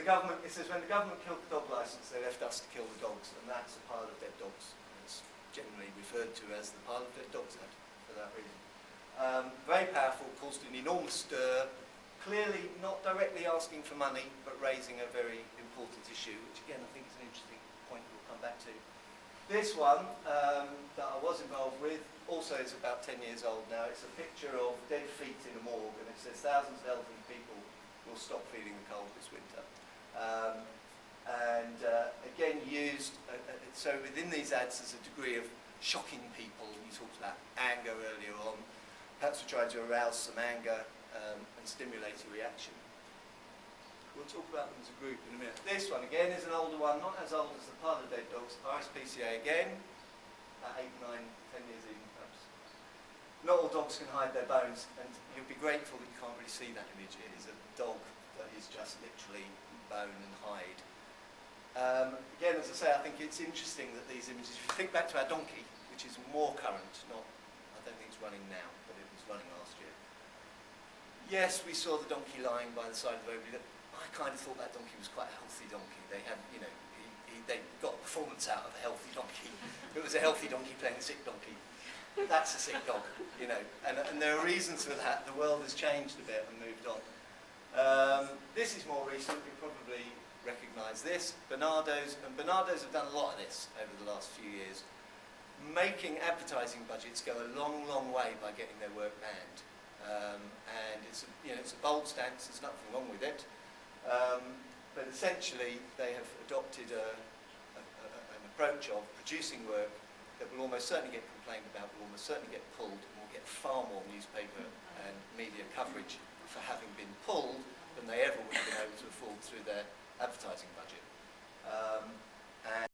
the government, it says when the government killed the dog licence, they left us to kill the dogs, and that's a pile of dead dogs. It's generally referred to as the pile of dead dogs act for that reason. Um, very powerful, caused an enormous stir, clearly not directly asking for money, but raising a very important issue, which again I think is an interesting point we'll come back to. This one um, that I was involved with also is about 10 years old now. It's a picture of dead feet in a morgue, and it says thousands of elderly people will stop feeling the cold this winter. Um, and uh, again used, uh, uh, so within these ads there's a degree of shocking people. You talked about anger earlier on. Perhaps we're trying to arouse some anger um, and stimulate a reaction. We'll talk about them as a group in a minute. This one again is an older one, not as old as the of Dead Dogs, RSPCA again, about 8, 9, 10 years even perhaps. Not all dogs can hide their bones, and you'll be grateful that you can't really see that image. It is a dog that is just literally bone and hide. Um, again, as I say, I think it's interesting that these images, if you think back to our donkey, which is more current, not, I don't think it's running now, but it was running last year. Yes, we saw the donkey lying by the side of the road. I kind of thought that donkey was quite a healthy donkey. They had, you know, he, he, they got performance out of a healthy donkey. it was a healthy donkey playing a sick donkey. That's a sick dog, you know. And, and there are reasons for that. The world has changed a bit and moved on. Um, this is more this. Barnardo's, and Barnardo's have done a lot of this over the last few years. Making advertising budgets go a long, long way by getting their work banned. Um, and it's a, you know, it's a bold stance, there's nothing wrong with it. Um, but essentially, they have adopted a, a, a, an approach of producing work that will almost certainly get complained about, will almost certainly get pulled, and will get far more newspaper and media coverage for having been pulled than they ever would have been able to afford through their advertising budget. Um, and